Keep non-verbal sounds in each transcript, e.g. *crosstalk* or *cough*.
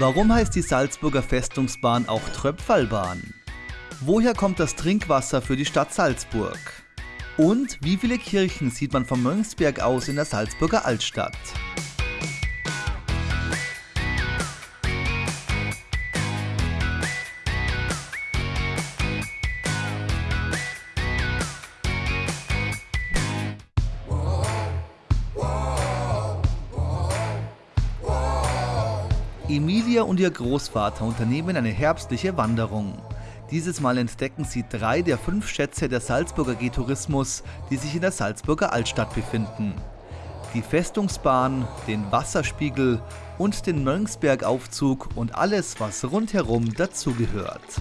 Warum heißt die Salzburger Festungsbahn auch Tröpfalbahn? Woher kommt das Trinkwasser für die Stadt Salzburg? Und wie viele Kirchen sieht man vom Mönchsberg aus in der Salzburger Altstadt? Emilia und ihr Großvater unternehmen eine herbstliche Wanderung. Dieses Mal entdecken sie drei der fünf Schätze der Salzburger G-Tourismus, die sich in der Salzburger Altstadt befinden. Die Festungsbahn, den Wasserspiegel und den Mönchsbergaufzug und alles, was rundherum dazugehört.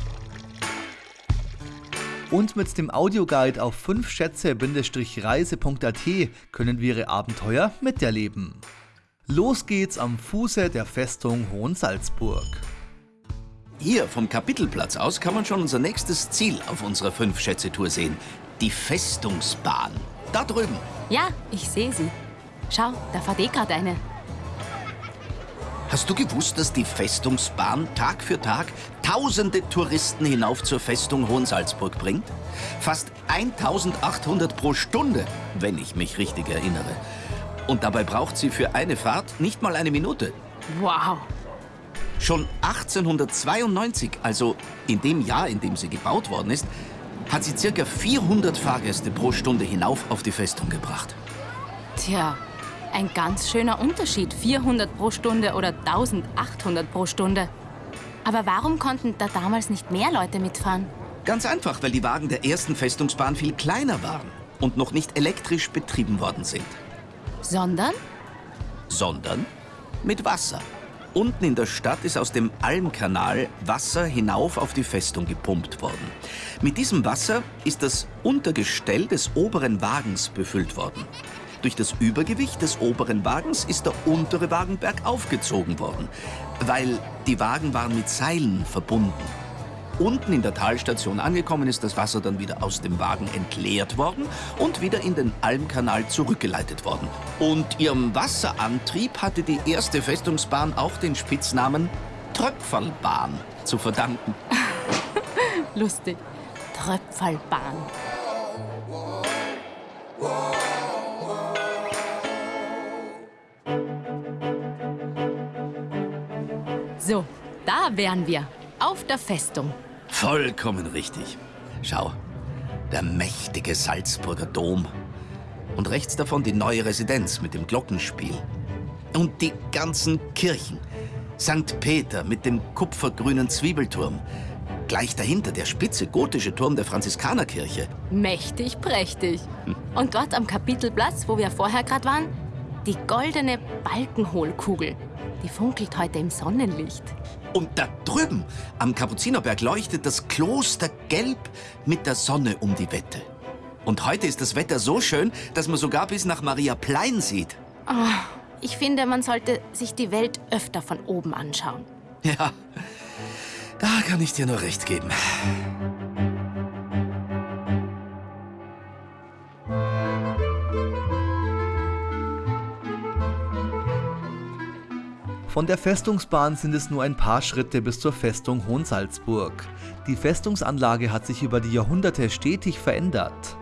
Und mit dem Audioguide auf 5schätze-reise.at können wir ihre Abenteuer miterleben. Los geht's am Fuße der Festung Hohensalzburg. Hier vom Kapitelplatz aus kann man schon unser nächstes Ziel auf unserer Fünf-Schätze-Tour sehen. Die Festungsbahn. Da drüben. Ja, ich sehe sie. Schau, da fährt eh gerade eine. Hast du gewusst, dass die Festungsbahn Tag für Tag tausende Touristen hinauf zur Festung Hohensalzburg bringt? Fast 1800 pro Stunde, wenn ich mich richtig erinnere. Und dabei braucht sie für eine Fahrt nicht mal eine Minute. Wow. Schon 1892, also in dem Jahr, in dem sie gebaut worden ist, hat sie circa 400 Fahrgäste pro Stunde hinauf auf die Festung gebracht. Tja, ein ganz schöner Unterschied. 400 pro Stunde oder 1800 pro Stunde. Aber warum konnten da damals nicht mehr Leute mitfahren? Ganz einfach, weil die Wagen der ersten Festungsbahn viel kleiner waren und noch nicht elektrisch betrieben worden sind. Sondern? Sondern mit Wasser. Unten in der Stadt ist aus dem Almkanal Wasser hinauf auf die Festung gepumpt worden. Mit diesem Wasser ist das Untergestell des oberen Wagens befüllt worden. Durch das Übergewicht des oberen Wagens ist der untere Wagen bergauf gezogen worden, weil die Wagen waren mit Seilen verbunden. Unten in der Talstation angekommen ist das Wasser dann wieder aus dem Wagen entleert worden und wieder in den Almkanal zurückgeleitet worden. Und ihrem Wasserantrieb hatte die erste Festungsbahn auch den Spitznamen Tröpferlbahn zu verdanken. *laughs* Lustig. Tröpfelbahn. So, da wären wir. Auf der Festung. Vollkommen richtig. Schau, der mächtige Salzburger Dom. Und rechts davon die neue Residenz mit dem Glockenspiel. Und die ganzen Kirchen. St. Peter mit dem kupfergrünen Zwiebelturm. Gleich dahinter der spitze gotische Turm der Franziskanerkirche. Mächtig prächtig. Und dort am Kapitelplatz, wo wir vorher gerade waren, die goldene Balkenhohlkugel. Die funkelt heute im Sonnenlicht. Und da drüben am Kapuzinerberg leuchtet das Kloster gelb mit der Sonne um die Wette. Und heute ist das Wetter so schön, dass man sogar bis nach Maria Plein sieht. Oh, ich finde, man sollte sich die Welt öfter von oben anschauen. Ja, da kann ich dir nur recht geben. Von der Festungsbahn sind es nur ein paar Schritte bis zur Festung Hohensalzburg. Die Festungsanlage hat sich über die Jahrhunderte stetig verändert.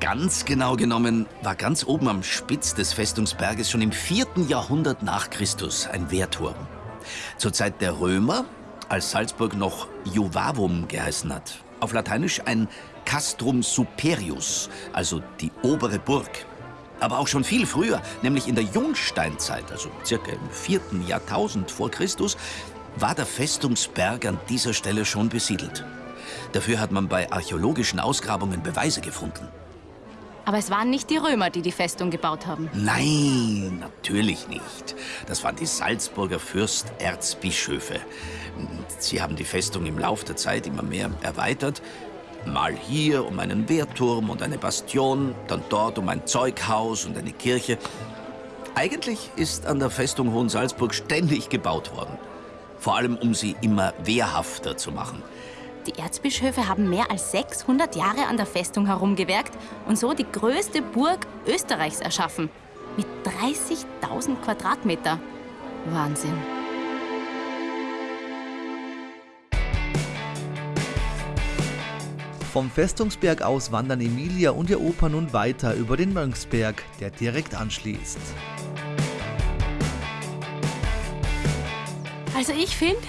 Ganz genau genommen war ganz oben am Spitz des Festungsberges schon im 4. Jahrhundert nach Christus ein Wehrturm. Zur Zeit der Römer, als Salzburg noch Juvavum geheißen hat. Auf Lateinisch ein Castrum Superius, also die obere Burg. Aber auch schon viel früher, nämlich in der Jungsteinzeit, also circa im 4. Jahrtausend vor Christus, war der Festungsberg an dieser Stelle schon besiedelt. Dafür hat man bei archäologischen Ausgrabungen Beweise gefunden. Aber es waren nicht die Römer, die die Festung gebaut haben. Nein, natürlich nicht. Das waren die Salzburger Fürsterzbischöfe. Sie haben die Festung im Lauf der Zeit immer mehr erweitert, Mal hier um einen Wehrturm und eine Bastion, dann dort um ein Zeughaus und eine Kirche. Eigentlich ist an der Festung Hohensalzburg ständig gebaut worden. Vor allem, um sie immer wehrhafter zu machen. Die Erzbischöfe haben mehr als 600 Jahre an der Festung herumgewerkt und so die größte Burg Österreichs erschaffen. Mit 30.000 Quadratmeter. Wahnsinn. Vom Festungsberg aus wandern Emilia und ihr Opa nun weiter über den Mönchsberg, der direkt anschließt. Also ich finde,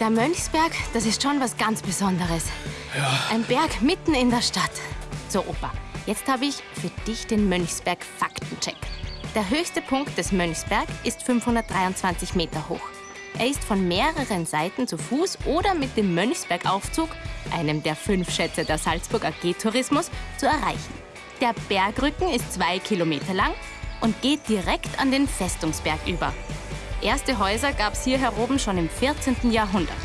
der Mönchsberg, das ist schon was ganz Besonderes. Ja. Ein Berg mitten in der Stadt. So, Opa, jetzt habe ich für dich den Mönchsberg Faktencheck. Der höchste Punkt des Mönchsberg ist 523 Meter hoch. Er ist von mehreren Seiten zu Fuß oder mit dem Mönchsbergaufzug, einem der fünf Schätze der Salzburg AG Tourismus, zu erreichen. Der Bergrücken ist zwei Kilometer lang und geht direkt an den Festungsberg über. Erste Häuser gab es hier heroben schon im 14. Jahrhundert.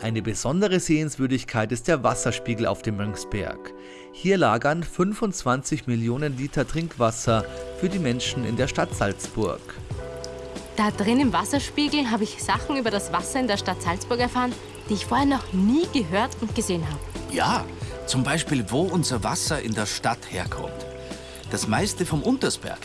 Eine besondere Sehenswürdigkeit ist der Wasserspiegel auf dem Mönchsberg. Hier lagern 25 Millionen Liter Trinkwasser für die Menschen in der Stadt Salzburg. Da drin im Wasserspiegel habe ich Sachen über das Wasser in der Stadt Salzburg erfahren, die ich vorher noch nie gehört und gesehen habe. Ja, zum Beispiel, wo unser Wasser in der Stadt herkommt. Das meiste vom Untersberg.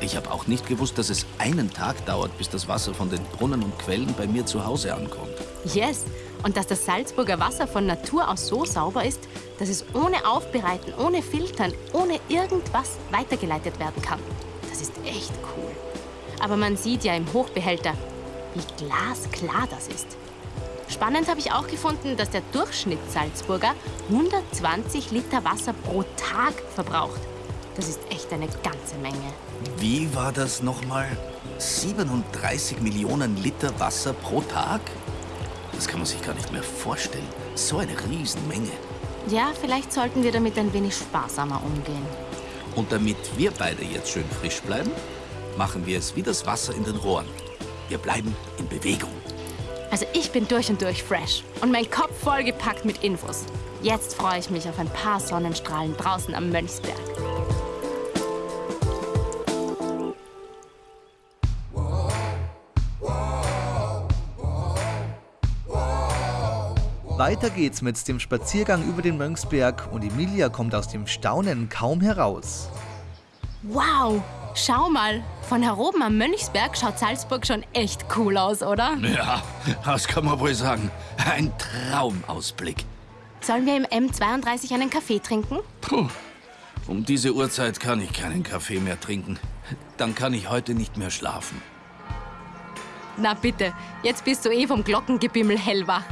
Ich habe auch nicht gewusst, dass es einen Tag dauert, bis das Wasser von den Brunnen und Quellen bei mir zu Hause ankommt. Yes, und dass das Salzburger Wasser von Natur aus so sauber ist, dass es ohne Aufbereiten, ohne Filtern, ohne irgendwas weitergeleitet werden kann. Das ist echt cool. Aber man sieht ja im Hochbehälter, wie glasklar das ist. Spannend habe ich auch gefunden, dass der Durchschnitts-Salzburger 120 Liter Wasser pro Tag verbraucht. Das ist echt eine ganze Menge. Wie war das nochmal? 37 Millionen Liter Wasser pro Tag? Das kann man sich gar nicht mehr vorstellen. So eine Riesenmenge. Ja, vielleicht sollten wir damit ein wenig sparsamer umgehen. Und damit wir beide jetzt schön frisch bleiben, machen wir es wie das Wasser in den Rohren. Wir bleiben in Bewegung. Also ich bin durch und durch fresh und mein Kopf vollgepackt mit Infos. Jetzt freue ich mich auf ein paar Sonnenstrahlen draußen am Mönchsberg. Weiter geht's mit dem Spaziergang über den Mönchsberg und Emilia kommt aus dem Staunen kaum heraus. Wow, schau mal, von hier oben am Mönchsberg schaut Salzburg schon echt cool aus, oder? Ja, das kann man wohl sagen. Ein Traumausblick. Sollen wir im M32 einen Kaffee trinken? Puh, um diese Uhrzeit kann ich keinen Kaffee mehr trinken. Dann kann ich heute nicht mehr schlafen. Na bitte, jetzt bist du eh vom Glockengebimmel hellwach.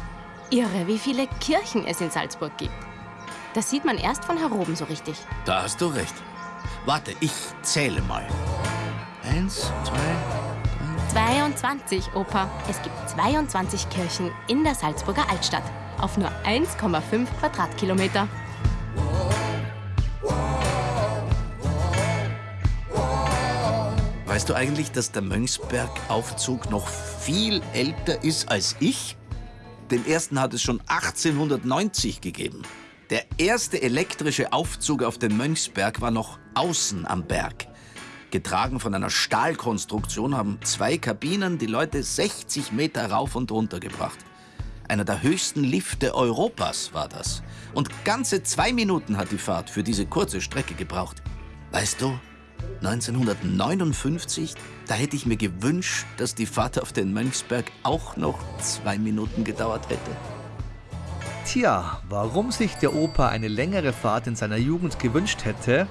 Irre, wie viele Kirchen es in Salzburg gibt. Das sieht man erst von hier oben so richtig. Da hast du recht. Warte, ich zähle mal. Eins, zwei, drei. 22, Opa. Es gibt 22 Kirchen in der Salzburger Altstadt. Auf nur 1,5 Quadratkilometer. Weißt du eigentlich, dass der Mönchsbergaufzug noch viel älter ist als ich? Den ersten hat es schon 1890 gegeben. Der erste elektrische Aufzug auf den Mönchsberg war noch außen am Berg. Getragen von einer Stahlkonstruktion haben zwei Kabinen die Leute 60 Meter rauf und runter gebracht. Einer der höchsten Lifte Europas war das. Und ganze zwei Minuten hat die Fahrt für diese kurze Strecke gebraucht. Weißt du, 1959, da hätte ich mir gewünscht, dass die Fahrt auf den Mönchsberg auch noch zwei Minuten gedauert hätte. Tja, warum sich der Opa eine längere Fahrt in seiner Jugend gewünscht hätte,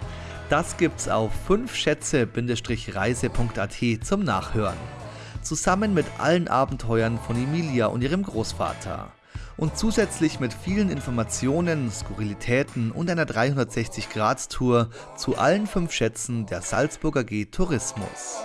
das gibt's auf 5schätze-reise.at zum Nachhören. Zusammen mit allen Abenteuern von Emilia und ihrem Großvater und zusätzlich mit vielen Informationen, Skurrilitäten und einer 360-Grad-Tour zu allen fünf Schätzen der Salzburger G Tourismus.